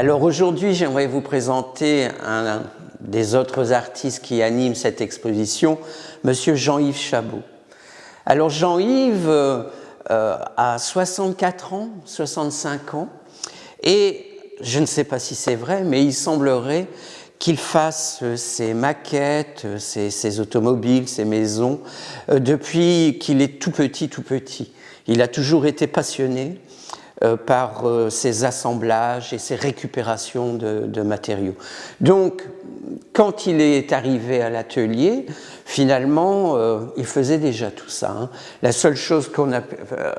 Alors aujourd'hui, j'aimerais vous présenter un, des autres artistes qui animent cette exposition, Monsieur Jean-Yves Chabot. Alors Jean-Yves euh, a 64 ans, 65 ans, et je ne sais pas si c'est vrai, mais il semblerait qu'il fasse ses maquettes, ses, automobiles, ses maisons, euh, depuis qu'il est tout petit, tout petit. Il a toujours été passionné euh, par euh, ses assemblages et ses récupérations de, matériaux. Donc, quand il est arrivé à l'atelier, finalement, euh, il faisait déjà tout ça. Hein. La seule chose qu'on a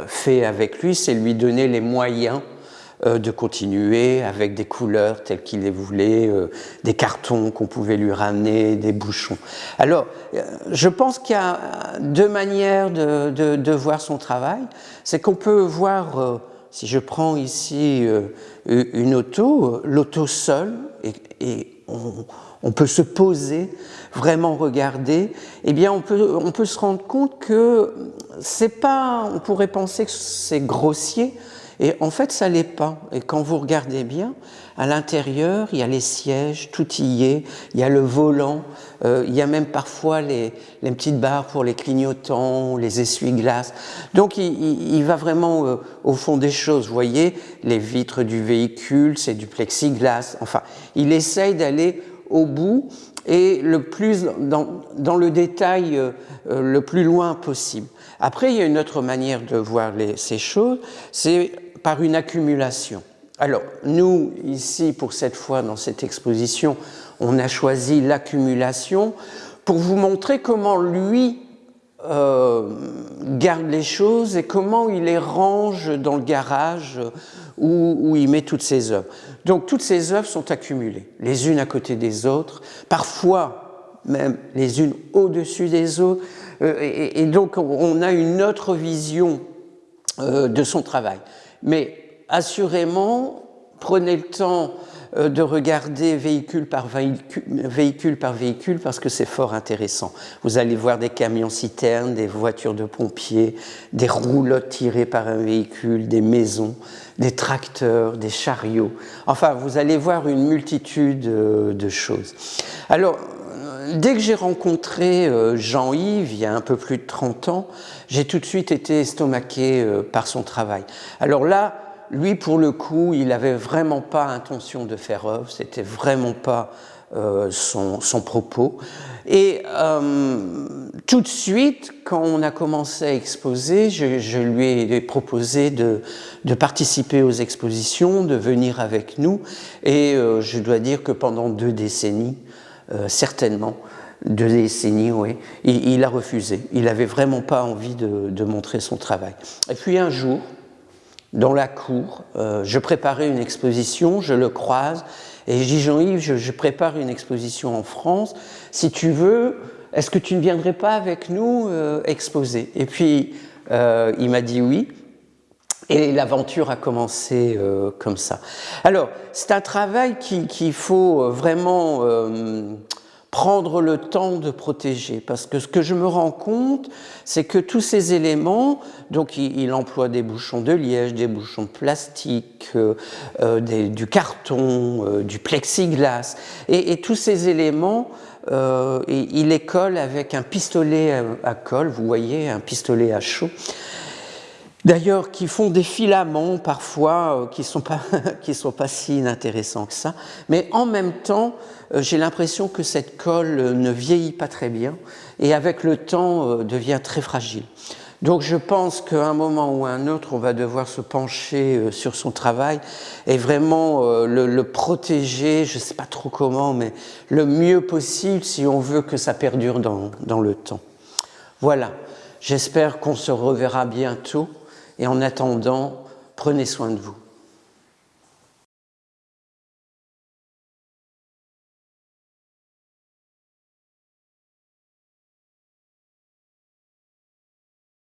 fait avec lui, c'est lui donner les moyens de continuer avec des couleurs telles qu'il les voulait, des cartons qu'on pouvait lui ramener, des bouchons. Alors, je pense qu'il y a deux manières de voir son travail. C'est qu'on peut voir si je prends ici euh, une auto, l'auto seule, et, on, peut se poser, vraiment regarder, eh bien on peut, on peut se rendre compte que c'est pas, on pourrait penser que c'est grossier, et en fait, ça l'est pas. Et quand vous regardez bien, à l'intérieur, il y a les sièges, tout y est, il y a le volant, euh, il y a même parfois les, petites barres pour les clignotants, les essuie-glaces. Donc, il, va vraiment euh, au fond des choses. Vous voyez, les vitres du véhicule, c'est du plexiglas. Enfin, il essaye d'aller au bout et le plus dans, le détail euh, le plus loin possible. Après, il y a une autre manière de voir ces choses, c'est par une accumulation. Alors, nous, ici, pour cette fois, dans cette exposition, on a choisi l'accumulation pour vous montrer comment lui euh, garde les choses et comment il les range dans le garage où, où, il met toutes ses œuvres. Donc, toutes ces œuvres sont accumulées, les unes à côté des autres, parfois même les unes au-dessus des autres, euh, et, et, donc on a une autre vision euh, de son travail. Mais assurément, prenez le temps euh, de regarder véhicule par véhicule, véhicule par véhicule parce que c'est fort intéressant. Vous allez voir des camions-citernes, des voitures de pompiers, des roulottes tirées par un véhicule, des maisons, des tracteurs, des chariots. Enfin, vous allez voir une multitude euh, de choses. Alors, dès que j'ai rencontré euh, Jean-Yves, il y a un peu plus de 30 ans, j'ai tout de suite été estomaqué euh, par son travail. Alors là, lui, pour le coup, il n'avait vraiment pas intention de faire œuvre, c'était vraiment pas euh, son, propos. Et tout de suite, quand on a commencé à exposer, je, lui ai proposé de, participer aux expositions, de venir avec nous. Et je dois dire que pendant deux décennies, certainement, de décennies, oui. Il, a refusé. Il n'avait vraiment pas envie de, montrer son travail. Et puis un jour, dans la cour, euh, je préparais une exposition, je le croise, et je dis Jean-Yves, je, prépare une exposition en France, si tu veux, est-ce que tu ne viendrais pas avec nous euh, exposer? Et puis, il m'a dit oui, et l'aventure a commencé euh, comme ça. Alors, c'est un travail qu'il qui faut euh, vraiment euh, prendre le temps de protéger, parce que ce que je me rends compte, c'est que tous ces éléments, donc il, emploie des bouchons de liège, des bouchons de plastique, du carton, du plexiglas, et, et, tous ces éléments, il les colle avec un pistolet à, à colle, vous voyez, un pistolet à chaud, D'ailleurs, qui font des filaments parfois euh, qui ne sont, pas, sont pas si inintéressants que ça. Mais en même temps, euh, j'ai l'impression que cette colle euh, ne vieillit pas très bien et avec le temps devient très fragile. Donc je pense qu'à un moment ou à un autre, on va devoir se pencher sur son travail et vraiment le, protéger, je ne sais pas trop comment, mais le mieux possible si on veut que ça perdure dans, dans le temps. Voilà, j'espère qu'on se reverra bientôt et en attendant, prenez soin de vous.